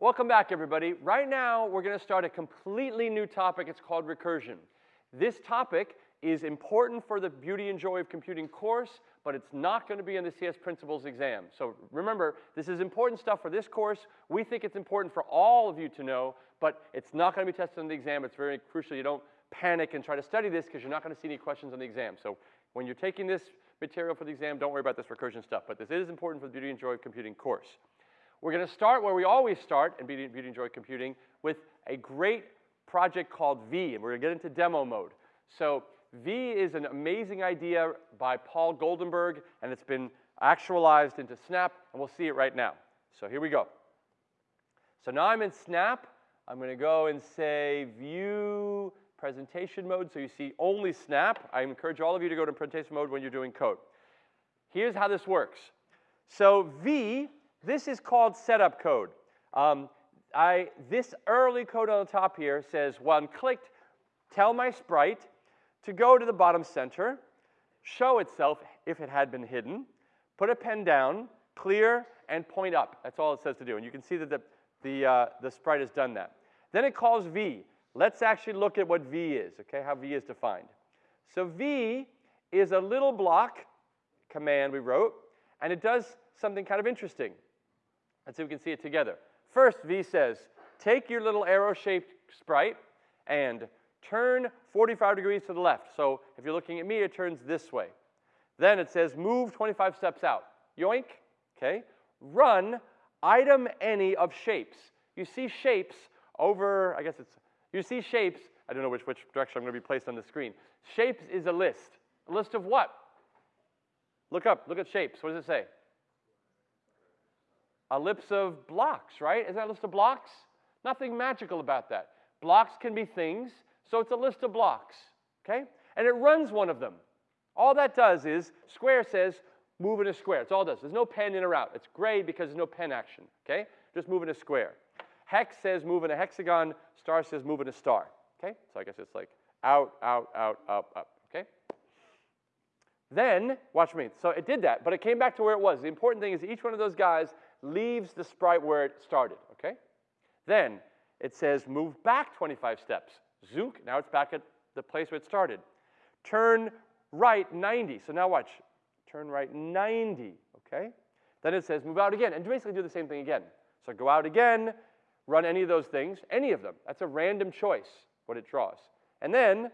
Welcome back, everybody. Right now, we're going to start a completely new topic. It's called recursion. This topic is important for the Beauty and Joy of Computing course, but it's not going to be in the CS Principles exam. So remember, this is important stuff for this course. We think it's important for all of you to know, but it's not going to be tested on the exam. It's very crucial you don't panic and try to study this because you're not going to see any questions on the exam. So when you're taking this material for the exam, don't worry about this recursion stuff, but this is important for the Beauty and Joy of Computing course. We're going to start where we always start in Beauty, Beauty and Joy Computing with a great project called V, and we're going to get into demo mode. So V is an amazing idea by Paul Goldenberg, and it's been actualized into Snap, and we'll see it right now. So here we go. So now I'm in Snap. I'm going to go and say View Presentation Mode, so you see only Snap. I encourage all of you to go to presentation mode when you're doing code. Here's how this works. So V this is called setup code. Um, I, this early code on the top here says when clicked, tell my sprite to go to the bottom center, show itself if it had been hidden, put a pen down, clear, and point up. That's all it says to do. And you can see that the, the, uh, the sprite has done that. Then it calls V. Let's actually look at what V is, okay, how V is defined. So V is a little block command we wrote, and it does something kind of interesting. Let's see if we can see it together. First, V says, take your little arrow-shaped sprite and turn 45 degrees to the left. So if you're looking at me, it turns this way. Then it says, move 25 steps out. Yoink, okay? Run item any of shapes. You see shapes over, I guess it's, you see shapes, I don't know which, which direction I'm going to be placed on the screen. Shapes is a list. A list of what? Look up, look at shapes. What does it say? A list of blocks, right? Isn't that a list of blocks? Nothing magical about that. Blocks can be things, so it's a list of blocks, okay? And it runs one of them. All that does is, square says, move in a square. It's all it does. There's no pen in or out. It's gray because there's no pen action, okay? Just move in a square. Hex says move in a hexagon. Star says move in a star, okay? So I guess it's like out, out, out, up, up, okay? Then, watch me. So it did that, but it came back to where it was. The important thing is each one of those guys leaves the sprite where it started, okay? Then it says move back 25 steps. Zook, now it's back at the place where it started. Turn right 90. So now watch. Turn right 90, okay? Then it says move out again, and basically do the same thing again. So go out again, run any of those things, any of them. That's a random choice, what it draws. And then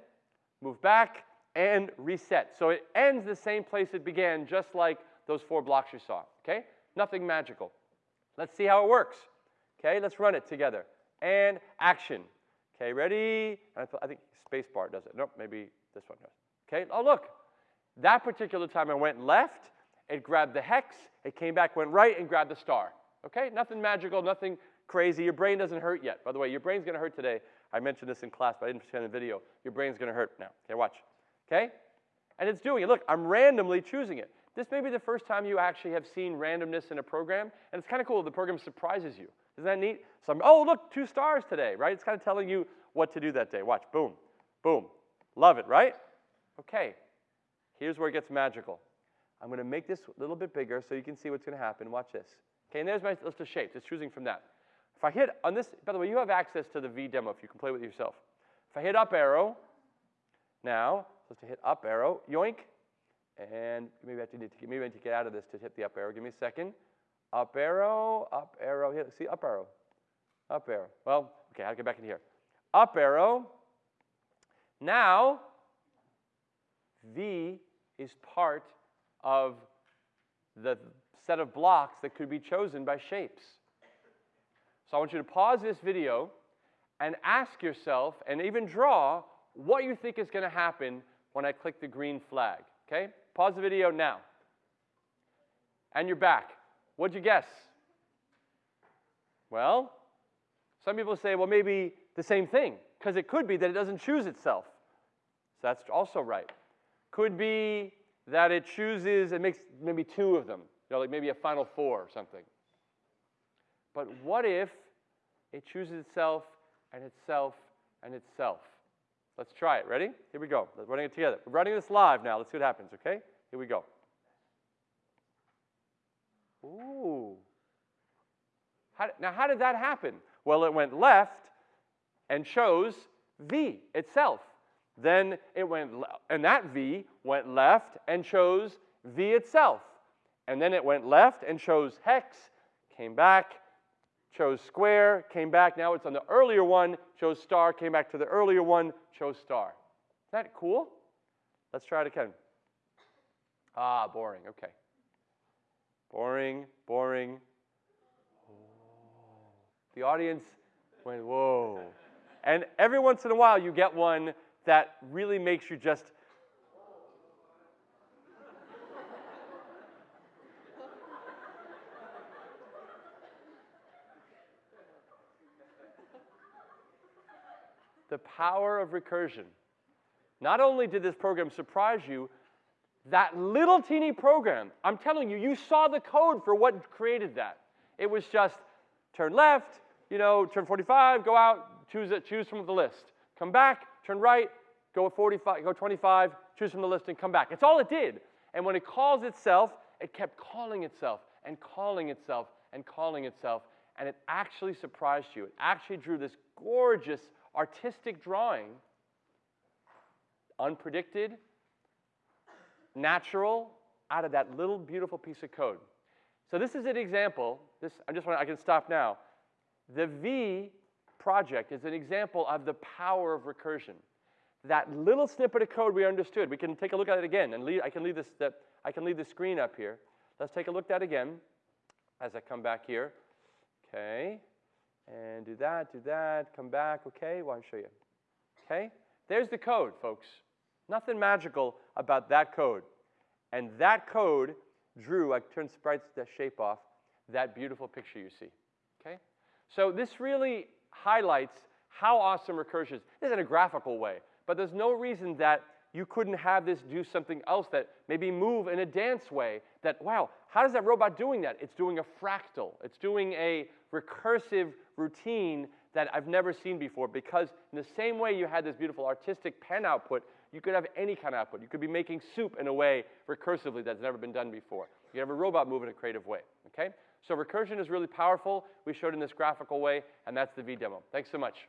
move back and reset. So it ends the same place it began, just like those four blocks you saw, okay? Nothing magical. Let's see how it works. Okay, let's run it together. And action. Okay, ready? I, th I think spacebar does it. Nope, maybe this one does. Okay, oh look. That particular time I went left, it grabbed the hex, it came back, went right, and grabbed the star. Okay, nothing magical, nothing crazy. Your brain doesn't hurt yet. By the way, your brain's gonna hurt today. I mentioned this in class, but I didn't in the video. Your brain's gonna hurt now. Okay, watch. Okay? And it's doing it. Look, I'm randomly choosing it. This may be the first time you actually have seen randomness in a program, and it's kind of cool. The program surprises you. Isn't that neat? So I'm, oh, look, two stars today, right? It's kind of telling you what to do that day. Watch, boom, boom. Love it, right? Okay, here's where it gets magical. I'm going to make this a little bit bigger so you can see what's going to happen. Watch this. Okay, and there's my list of shapes. It's choosing from that. If I hit on this, by the way, you have access to the V demo if you can play with it yourself. If I hit up arrow, now, supposed to hit up arrow, yoink, and maybe I need to maybe I need to get out of this to hit the up arrow. Give me a second. Up arrow, up arrow. here. see, up arrow. Up arrow. Well, okay, I'll get back in here. Up arrow. Now, V is part of the set of blocks that could be chosen by shapes. So I want you to pause this video and ask yourself, and even draw, what you think is going to happen when I click the green flag. Okay? Pause the video now. And you're back. What'd you guess? Well, some people say, well, maybe the same thing, because it could be that it doesn't choose itself. So that's also right. Could be that it chooses, it makes maybe two of them, you know, like maybe a final four or something. But what if it chooses itself and itself and itself? Let's try it. Ready? Here we go. We're running it together. We're running this live now. Let's see what happens, okay? Here we go. Ooh. How, now, how did that happen? Well, it went left and chose V itself. Then it went, and that V went left and chose V itself. And then it went left and chose hex, came back, chose square, came back. Now it's on the earlier one, chose star, came back to the earlier one, chose star. Isn't that cool? Let's try it again. Ah, boring. Okay. Boring, boring. The audience went, whoa. And every once in a while, you get one that really makes you just. The power of recursion. Not only did this program surprise you, that little teeny program, I'm telling you, you saw the code for what created that. It was just turn left, you know, turn 45, go out, choose, it, choose from the list. Come back, turn right, go 45, go 25, choose from the list and come back. It's all it did. And when it calls itself, it kept calling itself and calling itself and calling itself. And it actually surprised you. It actually drew this gorgeous artistic drawing, unpredicted, natural, out of that little beautiful piece of code. So this is an example. This, I just want I can stop now. The V project is an example of the power of recursion. That little snippet of code we understood. We can take a look at it again, and leave, I can leave this. The, I can leave the screen up here. Let's take a look at that again as I come back here. Okay, and do that, do that, come back. Okay, well, I'll show you. Okay, there's the code, folks. Nothing magical about that code. And that code drew, I turn Sprite's shape off, that beautiful picture you see. Okay? So this really highlights how awesome recursion is. This is in a graphical way, but there's no reason that you couldn't have this do something else that maybe move in a dance way that, wow, how does that robot doing that? It's doing a fractal. It's doing a recursive routine that I've never seen before because in the same way you had this beautiful artistic pen output, you could have any kind of output. You could be making soup in a way recursively that's never been done before. You have a robot move in a creative way, okay? So recursion is really powerful. We showed in this graphical way, and that's the V demo. Thanks so much.